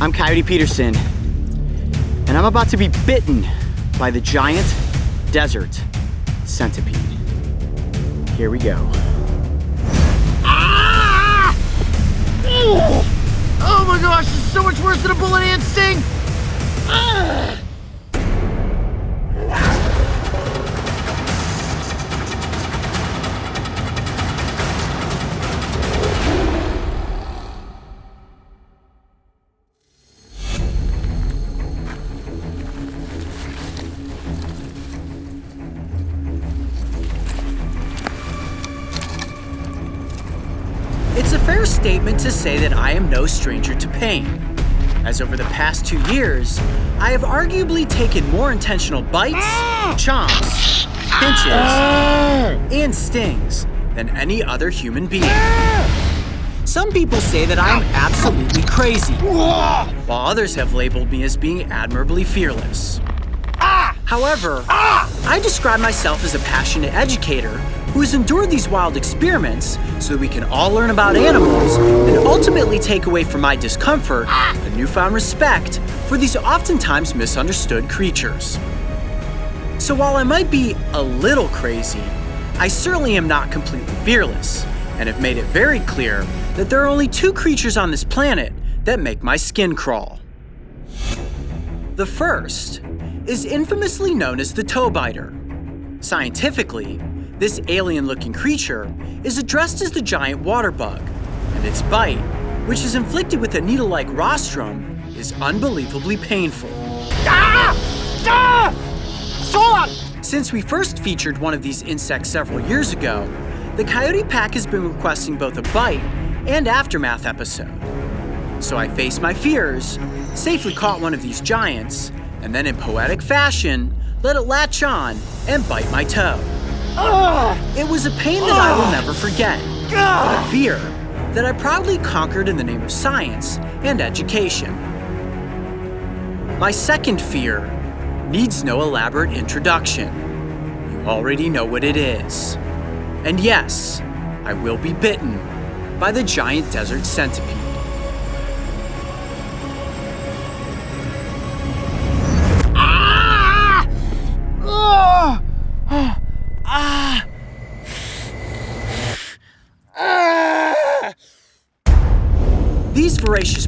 I'm Coyote Peterson, and I'm about to be bitten by the giant desert centipede. Here we go. Ah! Oh my gosh, is so much worse than a bullet ant sting! Ah! To say that I am no stranger to pain, as over the past two years, I have arguably taken more intentional bites, chomps, pinches, and stings than any other human being. Some people say that I am absolutely crazy, while others have labeled me as being admirably fearless. However, I describe myself as a passionate educator who has endured these wild experiments so that we can all learn about animals and ultimately take away from my discomfort a newfound respect for these oftentimes misunderstood creatures. So while I might be a little crazy, I certainly am not completely fearless and have made it very clear that there are only two creatures on this planet that make my skin crawl. The first is infamously known as the toe biter. Scientifically, this alien-looking creature is addressed as the giant water bug, and its bite, which is inflicted with a needle-like rostrum, is unbelievably painful. Ah! Ah! Stop! Since we first featured one of these insects several years ago, the Coyote Pack has been requesting both a bite and aftermath episode. So I faced my fears, safely caught one of these giants, and then in poetic fashion, let it latch on and bite my toe. Ah! It was a pain that I will ah! never forget, but a fear that I proudly conquered in the name of science and education. My second fear needs no elaborate introduction. You already know what it is. And yes, I will be bitten by the giant desert centipede.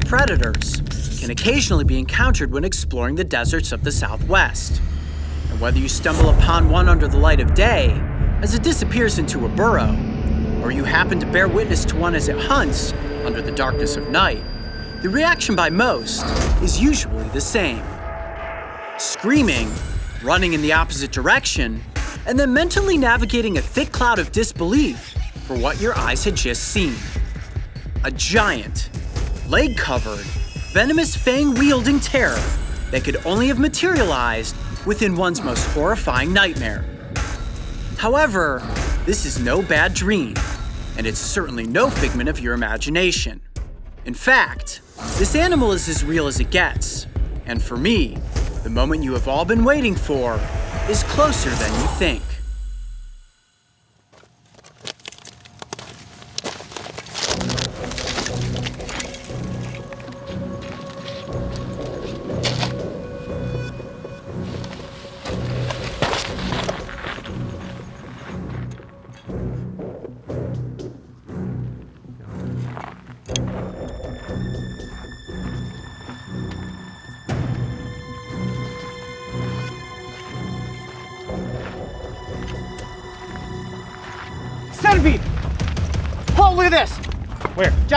Predators can occasionally be encountered when exploring the deserts of the Southwest. And whether you stumble upon one under the light of day, as it disappears into a burrow, or you happen to bear witness to one as it hunts under the darkness of night, the reaction by most is usually the same. Screaming, running in the opposite direction, and then mentally navigating a thick cloud of disbelief for what your eyes had just seen. A giant, leg-covered, venomous fang-wielding terror that could only have materialized within one's most horrifying nightmare. However, this is no bad dream, and it's certainly no figment of your imagination. In fact, this animal is as real as it gets, and for me, the moment you have all been waiting for is closer than you think.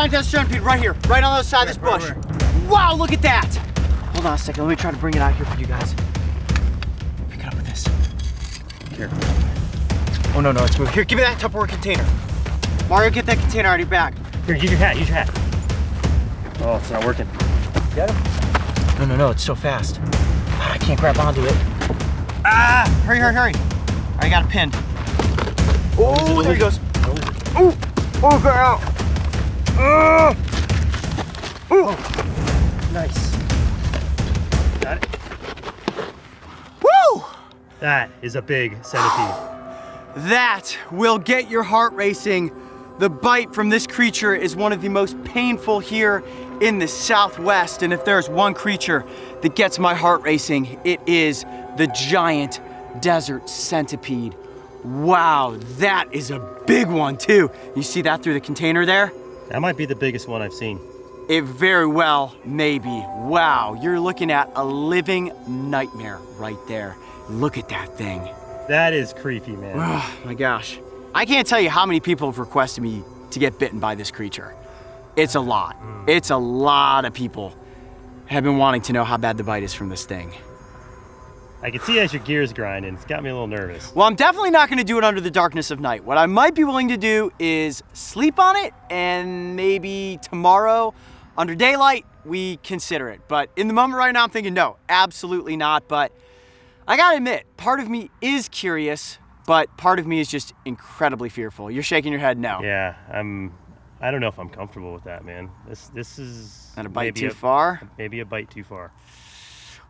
Where? Giant desert centipede right here, right on the other side of this Where, bush. where, Wow, look at that! Hold on a second, let me try to bring it out here for you guys. Pick it up with this. Here. Oh, no, no, it's moving. Here, give me that Tupperware container. Mario, get that container out of your bag. Here, use your hat, use your hat. Oh, it's not working. Get him? No, no, no, it's so fast. I can't grab onto it. Ah! Hurry, hurry, hurry. I got it pinned. Oh, there he goes. Oh, oh, got out. Oh, oh. Nice. Got it? Woo! That is a big centipede. That will get your heart racing. The bite from this creature is one of the most painful here in the southwest, and if there's one creature that gets my heart racing, it is the giant desert centipede. Wow, that is a big one too. You see that through the container there? That might be the biggest one I've seen. It very well may be. Wow, you're looking at a living nightmare right there. Look at that thing. That is creepy, man. Oh my gosh. I can't tell you how many people have requested me to get bitten by this creature. It's a lot. Mm. It's a lot of people have been wanting to know how bad the bite is from this thing. I can see as your gears grinding. It's got me a little nervous. Well, I'm definitely not gonna do it under the darkness of night. What I might be willing to do is sleep on it and maybe tomorrow under daylight we consider it. But in the moment right now, I'm thinking no, absolutely not. But I gotta admit, part of me is curious, but part of me is just incredibly fearful. You're shaking your head no. Yeah, I'm. I don't know if I'm comfortable with that, man. This this is Not a bite too a, far. Maybe a bite too far.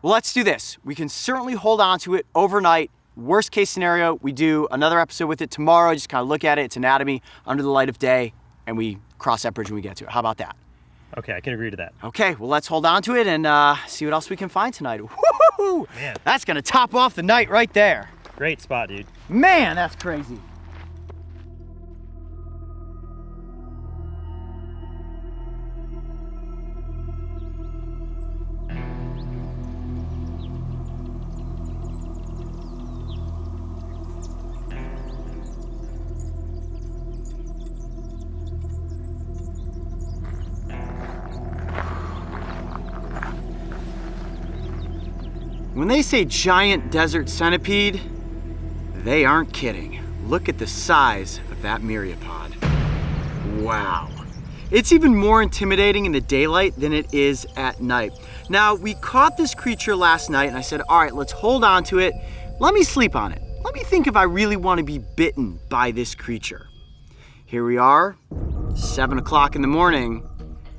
Well, let's do this. We can certainly hold on to it overnight. Worst case scenario, we do another episode with it tomorrow. Just kind of look at it, its anatomy under the light of day, and we cross that bridge when we get to it. How about that? Okay, I can agree to that. Okay, well, let's hold on to it and uh, see what else we can find tonight. Woo! Man. That's gonna top off the night right there. Great spot, dude. Man, that's crazy. When they say giant desert centipede, they aren't kidding. Look at the size of that myriapod. Wow. It's even more intimidating in the daylight than it is at night. Now, we caught this creature last night and I said, all right, let's hold on to it. Let me sleep on it. Let me think if I really want to be bitten by this creature. Here we are, seven o'clock in the morning.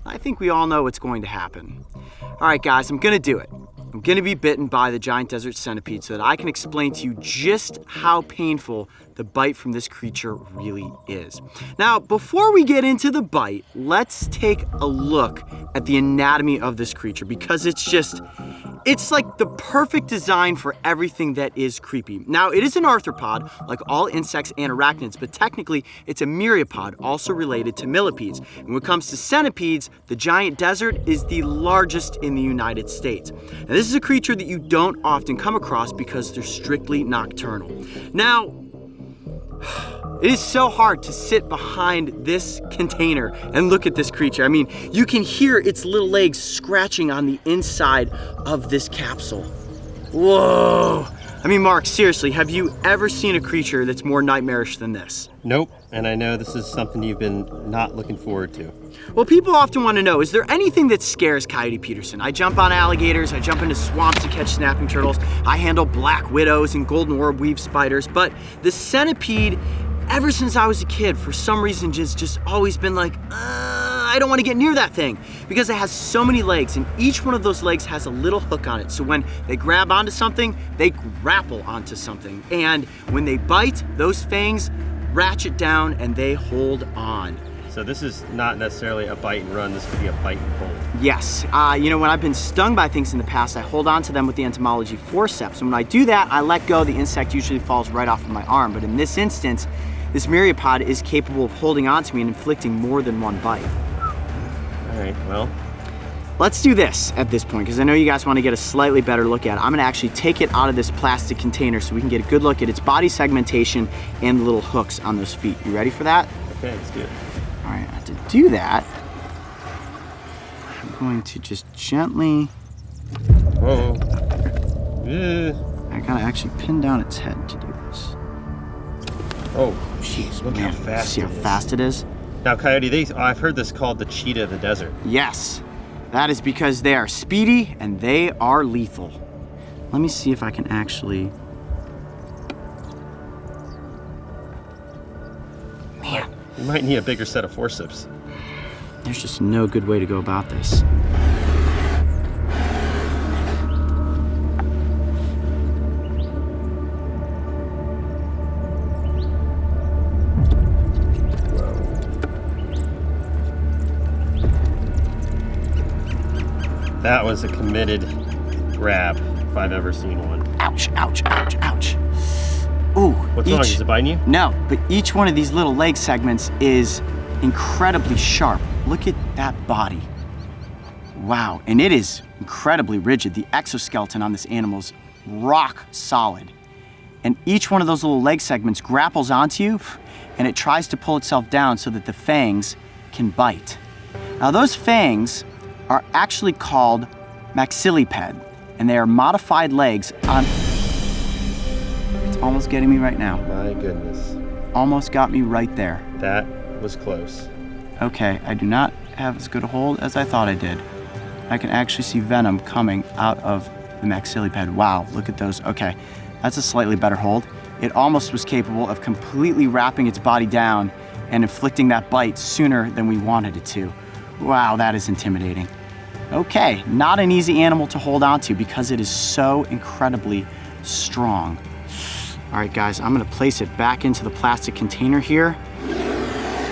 I think we all know what's going to happen. All right, guys, I'm gonna do it. I'm gonna be bitten by the giant desert centipede so that I can explain to you just how painful the bite from this creature really is. Now, before we get into the bite, let's take a look at the anatomy of this creature because it's just, it's like the perfect design for everything that is creepy. Now, it is an arthropod, like all insects and arachnids, but technically it's a myriapod, also related to millipedes. And when it comes to centipedes, the giant desert is the largest in the United States. And this is a creature that you don't often come across because they're strictly nocturnal. Now, it is so hard to sit behind this container and look at this creature. I mean, you can hear its little legs scratching on the inside of this capsule. Whoa. I mean, Mark, seriously, have you ever seen a creature that's more nightmarish than this? Nope. And I know this is something you've been not looking forward to. Well, people often want to know, is there anything that scares Coyote Peterson? I jump on alligators, I jump into swamps to catch snapping turtles, I handle black widows and golden orb weave spiders, but the centipede, ever since I was a kid, for some reason, just, just always been like, uh, I don't want to get near that thing because it has so many legs and each one of those legs has a little hook on it. So when they grab onto something, they grapple onto something. And when they bite, those fangs ratchet down and they hold on. So this is not necessarily a bite and run. This would be a bite and hold. Yes, uh, you know, when I've been stung by things in the past, I hold on to them with the entomology forceps. And when I do that, I let go, the insect usually falls right off of my arm. But in this instance, this myriapod is capable of holding on to me and inflicting more than one bite. All right, well, Let's do this at this point, because I know you guys want to get a slightly better look at it. I'm gonna actually take it out of this plastic container so we can get a good look at its body segmentation and the little hooks on those feet. You ready for that? okay, let's do it. All right, to do that, I'm going to just gently, Oh. Yeah. I gotta actually pin down its head to do this. Oh, jeez, look Man, how fast See how it is. fast it is? Now, Coyote, they, oh, I've heard this called the cheetah of the desert. Yes, that is because they are speedy and they are lethal. Let me see if I can actually. You might need a bigger set of forceps. there's just no good way to go about this. That was a committed grab if I've ever seen one. Ouch, ouch, ouch, ouch. What's each, wrong? Is it biting you? No, but each one of these little leg segments is incredibly sharp. Look at that body. Wow, and it is incredibly rigid. The exoskeleton on this animal's rock solid. And each one of those little leg segments grapples onto you and it tries to pull itself down so that the fangs can bite. Now those fangs are actually called maxilliped and they are modified legs on almost getting me right now. My goodness. Almost got me right there. That was close. Okay, I do not have as good a hold as I thought I did. I can actually see venom coming out of the maxilliped. Wow, look at those. Okay, that's a slightly better hold. It almost was capable of completely wrapping its body down and inflicting that bite sooner than we wanted it to. Wow, that is intimidating. Okay, not an easy animal to hold on to because it is so incredibly strong. All right, guys, I'm gonna place it back into the plastic container here.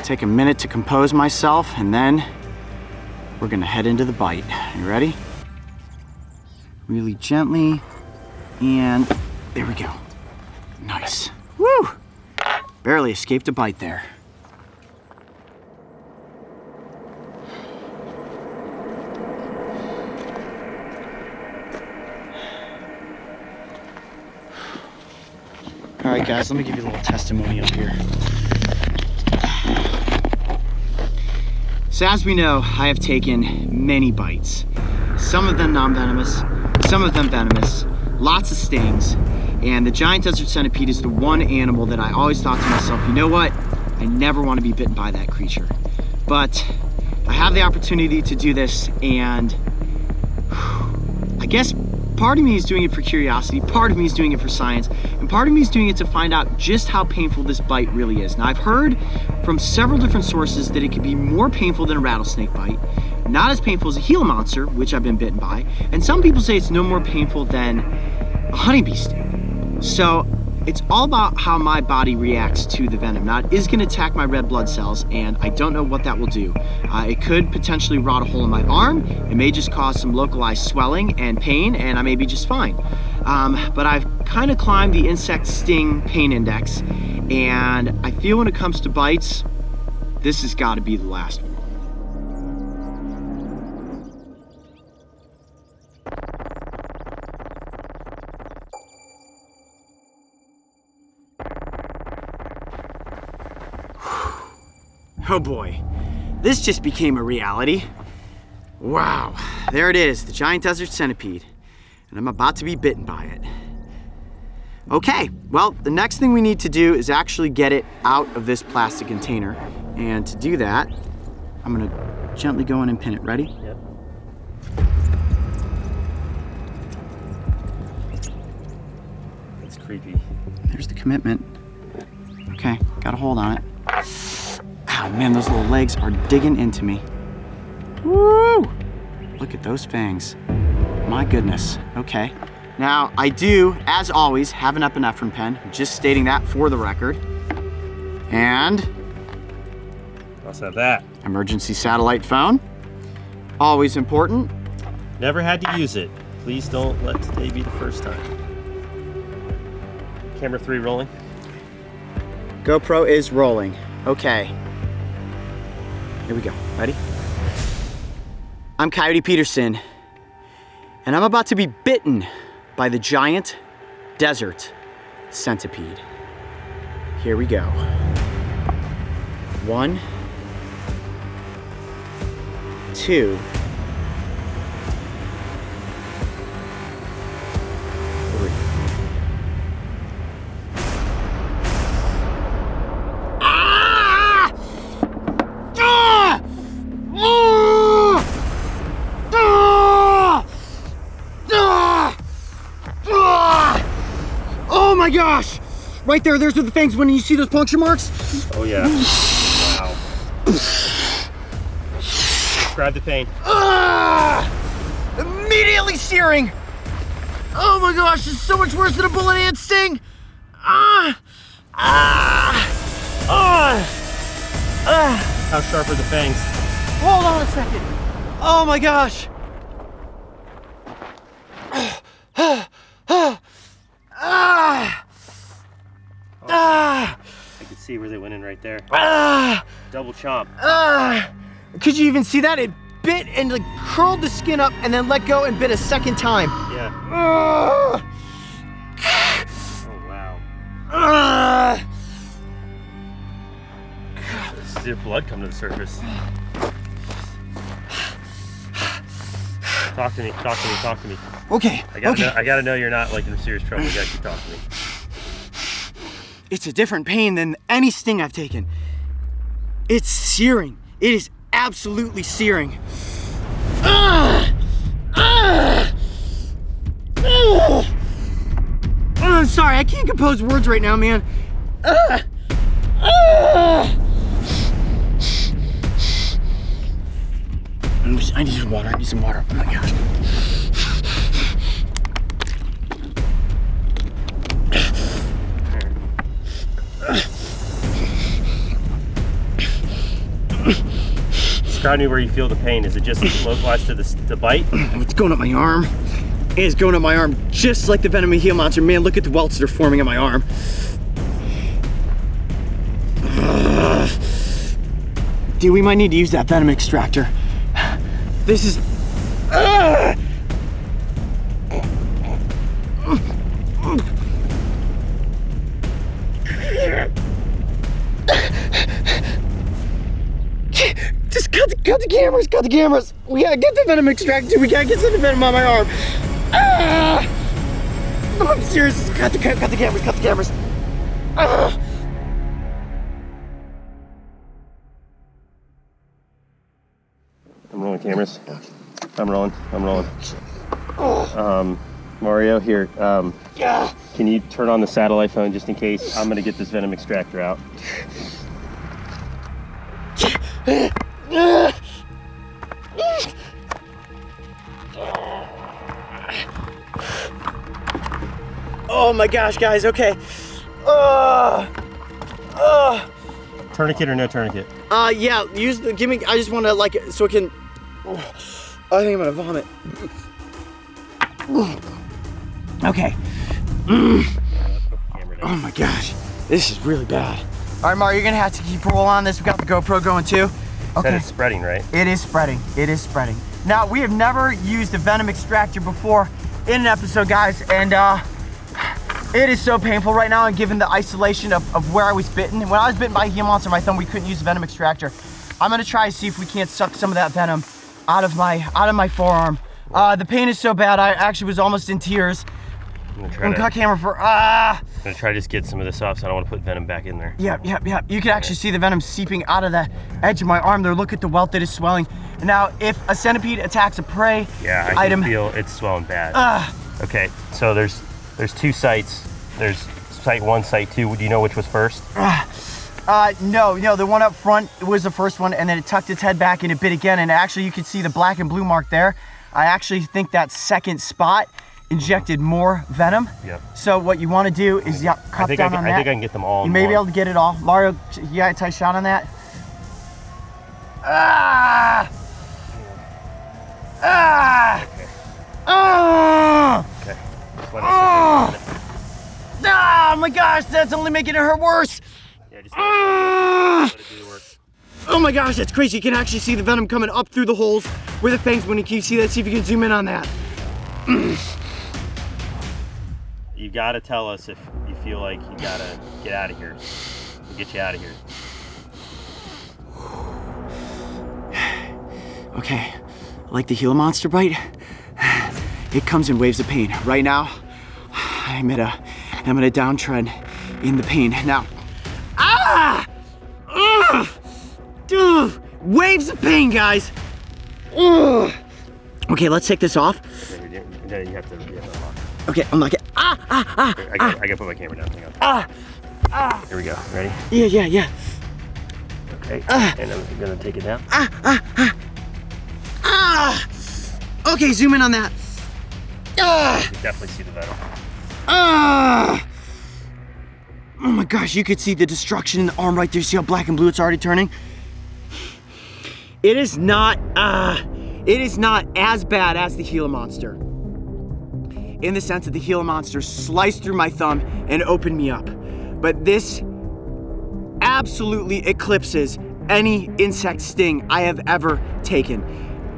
Take a minute to compose myself, and then we're gonna head into the bite. You ready? Really gently, and there we go. Nice. Woo! Barely escaped a bite there. Right, guys, let me give you a little testimonial here. So as we know, I have taken many bites. Some of them non-venomous, some of them venomous, lots of stings, and the giant desert centipede is the one animal that I always thought to myself, you know what? I never want to be bitten by that creature. But I have the opportunity to do this and I guess part of me is doing it for curiosity, part of me is doing it for science, part of me is doing it to find out just how painful this bite really is. Now I've heard from several different sources that it can be more painful than a rattlesnake bite, not as painful as a Gila monster, which I've been bitten by, and some people say it's no more painful than a honeybee sting. So it's all about how my body reacts to the venom. Now it is gonna attack my red blood cells and I don't know what that will do. Uh, it could potentially rot a hole in my arm. It may just cause some localized swelling and pain and I may be just fine. Um, but I've kind of climbed the insect sting pain index and I feel when it comes to bites, this has gotta be the last one. Oh boy, this just became a reality. Wow, there it is, the giant desert centipede, and I'm about to be bitten by it. Okay, well, the next thing we need to do is actually get it out of this plastic container. And to do that, I'm gonna gently go in and pin it. Ready? Yep. It's creepy. There's the commitment. Okay, got a hold on it. Oh man, those little legs are digging into me. Woo! Look at those fangs. My goodness. Okay. Now, I do, as always, have an epinephrine pen. Just stating that for the record. And Also have that. emergency satellite phone. Always important. Never had to use it. Please don't let today be the first time. Camera three rolling. GoPro is rolling. Okay. Here we go. Ready? I'm Coyote Peterson, and I'm about to be bitten by the giant desert centipede. Here we go. One, two, Right there, there's where the fangs when you see those puncture marks. Oh yeah. wow. Describe the pain. Ah! Immediately searing. Oh my gosh, it's so much worse than a bullet ant sting. Ah! Ah! Ah! Ah! How sharp are the fangs? Hold on a second. Oh my gosh. Right there. Ah! Double chomp. Ah! Could you even see that? It bit and like curled the skin up and then let go and bit a second time. Yeah. Ah! Oh wow. Ah! See the blood come to the surface. Talk to me. Talk to me. Talk to me. Okay, I gotta, okay. know, I gotta know you're not like in serious trouble. You gotta keep talking to me. It's a different pain than any sting I've taken. It's searing. It is absolutely searing. Ah! Ah! Ah! I'm sorry, I can't compose words right now, man. Ah! Ah! I need- some water. I need some water. Oh my gosh. Describe me where you feel the pain. Is it just localized to the, the bite? It's going up my arm. It is going up my arm just like the venom Gila monster. Man, look at the welts that are forming on my arm. Dude, we might need to use that venom extractor. This is. Cameras, cut the cameras. We gotta get the venom extracted. We gotta get some venom on my arm. Ah! I'm serious. Cut the, the cameras, cut the cameras. Ah! I'm rolling cameras. I'm rolling. I'm rolling. Um, Mario, here. Um, can you turn on the satellite phone just in case? I'm gonna get this venom extractor out. My gosh, guys. Okay. Uh, uh, Tourniquet or no tourniquet? uh, yeah. Use the. Give me. I just want to like so it can. I think I'm gonna vomit. Okay. Camera Oh my gosh, this is really bad. All right, Mario, you're gonna have to keep roll on this. We got the GoPro going too. Okay. it's spreading, right? It is spreading. It is spreading. Now, we have never used a venom extractor before in an episode, guys, and uh, it is so painful right now. And given the isolation of, of where I was bitten, when I was bitten by a Gila monster, my thumb, we couldn't use a venom extractor. I'm gonna try to see if we can't suck some of that venom out of my out of my forearm. Uh, the pain is so bad, I actually was almost in tears. I'm gonna I'm try to, cut camera for ah. I'm gonna try to just get some of this off so I don't want to put venom back in there. Yep, yep, yep. You can actually see the venom seeping out of the edge of my arm there. Look at the welt that is swelling. Now, if a centipede attacks a prey Yeah, I item, can feel it's swelling bad. Ah. Okay, so there's there's two sites. There's site one, site two. Do you know which was first? uh, no, no, the one up front was the first one, and then it tucked its head back and it bit again. And actually, you can see the black and blue mark there. I actually think that second spot injected more venom. Yep. So what you want to do is yeah, think I, down can, on I think I can get them all. you may be able to get it all. Mario, you got a tight shot on that? Ah! Ah! Ah! Okay. Just let it sit there for a minute. Ah, my gosh, that's only making it hurt worse. Yeah, just Ah! let it do the work. Oh my gosh, that's crazy. You can actually see the venom coming up through the holes where the fangs went. Can you see that? See if you can zoom in on that. You gotta tell us if you feel like you gotta get out of here. We'll get you out of here. Okay, like the Gila monster bite, it comes in waves of pain. Right now, I'm at a, I'm at a downtrend in the pain. Now, ah, Ugh! Ugh! waves of pain, guys. Ugh! Okay, let's take this off. You- have to. You have to unlock. Okay, unlock it. Ah, ah, ah, I gotta, I gotta put my camera down. Hang on. ah. Ah! Here we go. Ready? Yeah, yeah, yeah. Okay. and I'm gonna take it down. Ah, ah, ah! Ah. Okay, zoom in on that. Ah. You definitely see the venom. Ah! Oh my gosh, you could see the destruction in the arm right there. See how black and blue it's already turning? It is not, uh, it is not as bad as the Gila monster. in the sense that the Gila monster sliced through my thumb and opened me up. But this absolutely eclipses any insect sting I have ever taken.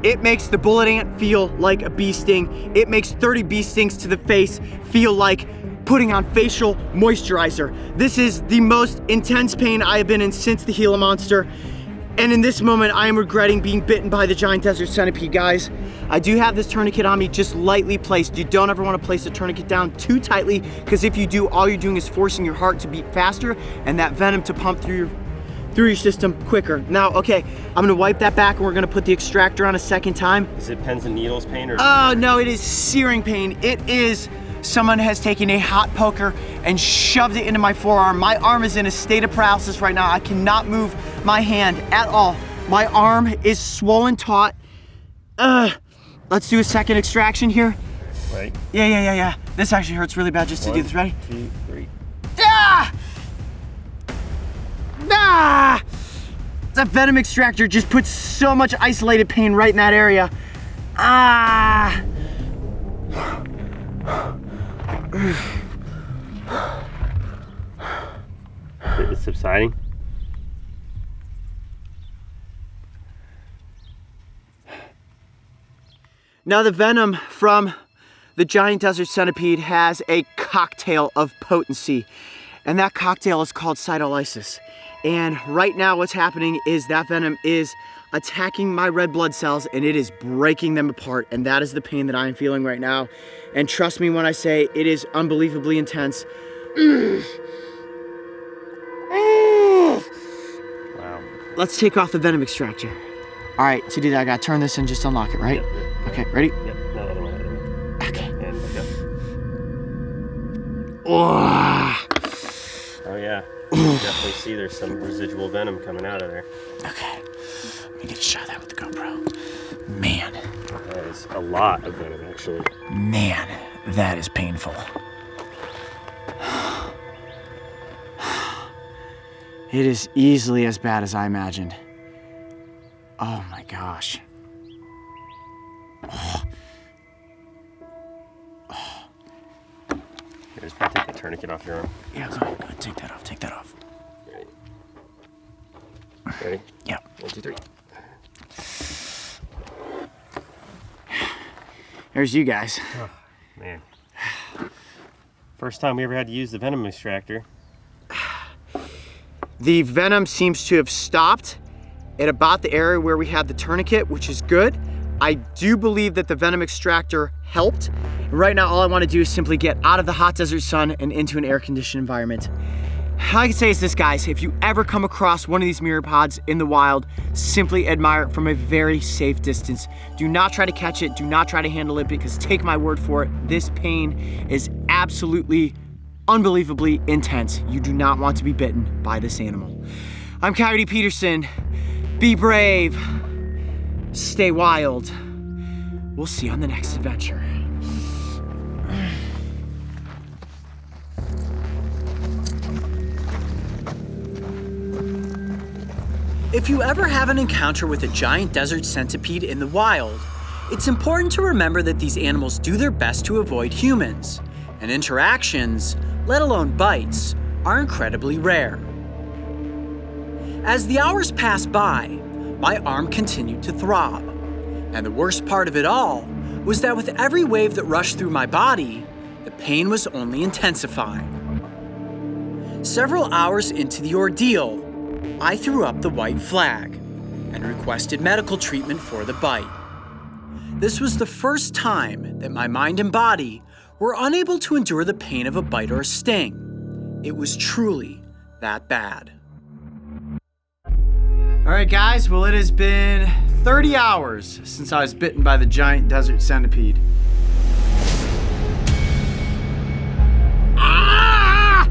It makes the bullet ant feel like a bee sting. It makes 30 bee stings to the face feel like putting on facial moisturizer. This is the most intense pain I have been in since the Gila monster. And in this moment, I am regretting being bitten by the giant desert centipede, guys. I do have this tourniquet on me, just lightly placed. You don't ever wanna place the tourniquet down too tightly, because if you do, all you're doing is forcing your heart to beat faster and that venom to pump through your through your system quicker. Now, okay, I'm gonna wipe that back and we're gonna put the extractor on a second time. Is it pins and needles pain or? Oh no, it is searing pain. It is someone has taken a hot poker and shoved it into my forearm. My arm is in a state of paralysis right now. I cannot move my hand at all. My arm is swollen taut. Uh, let's do a second extraction here. Right. Yeah, yeah, yeah, yeah. This actually hurts really bad just to do this. Ready? Two, three. Ah! Ah! That venom extractor just puts so much isolated pain right in that area. Ah! It's subsiding. Now the venom from the giant desert centipede has a cocktail of potency, and that cocktail is called cytolysis. And right now what's happening is that venom is attacking my red blood cells and it is breaking them apart, and that is the pain that I am feeling right now. And trust me when I say it is unbelievably intense. Wow. Let's take off the venom extractor. All right, to do that, I gotta turn this and just unlock it, right? Yep, yep, Okay, ready? Yep. No, other one. Okay. And yep. Oh. You can definitely see there's some residual venom coming out of there. okay. Let me get a shot of that with the GoPro. Man, That is a lot of venom actually. man, that is painful. It is easily as bad as I imagined. Oh my gosh. Oh. Probably take the tourniquet off your arm. Yeah, go ahead, go ahead, take that off, take that off. Ready? Ready? Yep. One, two, three. There's you guys. Oh, man. First time we ever had to use the venom extractor. The venom seems to have stopped at about the area where we had the tourniquet, which is good. I do believe that the venom extractor helped. Right now, all I wanna do is simply get out of the hot desert sun and into an air-conditioned environment. All I can say is this, guys, if you ever come across one of these myriapods in the wild, simply admire it from a very safe distance. Do not try to catch it, do not try to handle it, because take my word for it, this pain is absolutely unbelievably intense. You do not want to be bitten by this animal. I'm Coyote Peterson. Be brave. Stay wild. We'll see you on the next adventure. If you ever have an encounter with a giant desert centipede in the wild, it's important to remember that these animals do their best to avoid humans, and interactions, let alone bites, are incredibly rare. As the hours pass by, my arm continued to throb, and the worst part of it all was that with every wave that rushed through my body, the pain was only intensifying. Several hours into the ordeal, I threw up the white flag and requested medical treatment for the bite. This was the first time that my mind and body were unable to endure the pain of a bite or a sting. It was truly that bad. All right, guys, well, it has been 30 hours since I was bitten by the giant desert centipede. Ah!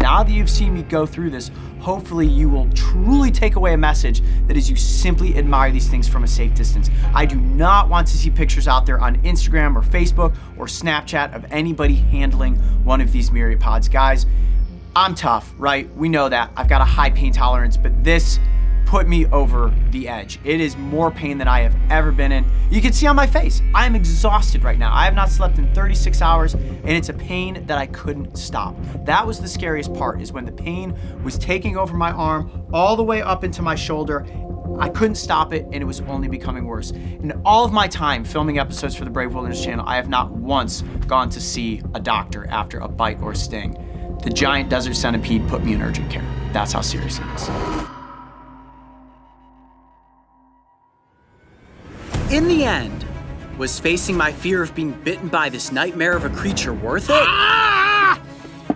Now that you've seen me go through this, hopefully you will truly take away a message that is you simply admire these things from a safe distance. I do not want to see pictures out there on Instagram or Facebook or Snapchat of anybody handling one of these myriapods. Guys, I'm tough, right? We know that. I've got a high pain tolerance, but this put me over the edge. It is more pain than I have ever been in. You can see on my face, I am exhausted right now. I have not slept in 36 hours and it's a pain that I couldn't stop. That was the scariest part is when the pain was taking over my arm all the way up into my shoulder. I couldn't stop it and it was only becoming worse. In all of my time filming episodes for the Brave Wilderness channel, I have not once gone to see a doctor after a bite or sting. The giant desert centipede put me in urgent care. That's how serious it is. In the end, was facing my fear of being bitten by this nightmare of a creature worth it? Ah!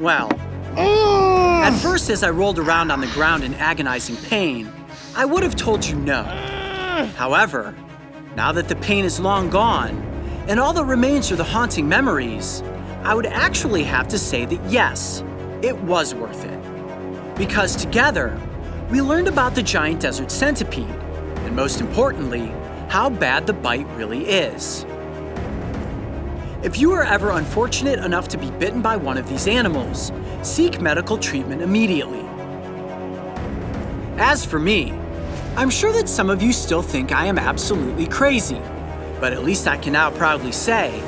Well, at first, as I rolled around on the ground in agonizing pain, I would have told you no. However, now that the pain is long gone, and all that remains are the haunting memories, I would actually have to say that yes, it was worth it. Because together, we learned about the giant desert centipede, and most importantly, how bad the bite really is. If you are ever unfortunate enough to be bitten by one of these animals, seek medical treatment immediately. As for me, I'm sure that some of you still think I am absolutely crazy, but at least I can now proudly say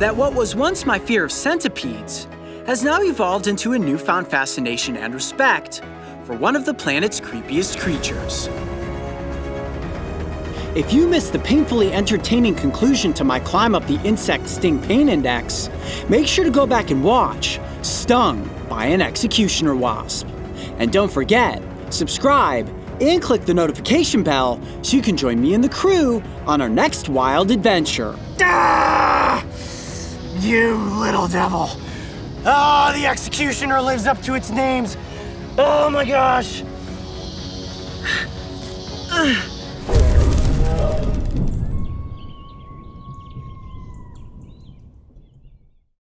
that what was once my fear of centipedes has now evolved into a newfound fascination and respect for one of the planet's creepiest creatures. If you missed the painfully entertaining conclusion to my climb up the insect sting pain index, make sure to go back and watch Stung by an Executioner Wasp. And don't forget, subscribe and click the notification bell so you can join me and the crew on our next wild adventure. Ah! You little devil. Oh, the executioner lives up to its names. Oh my gosh.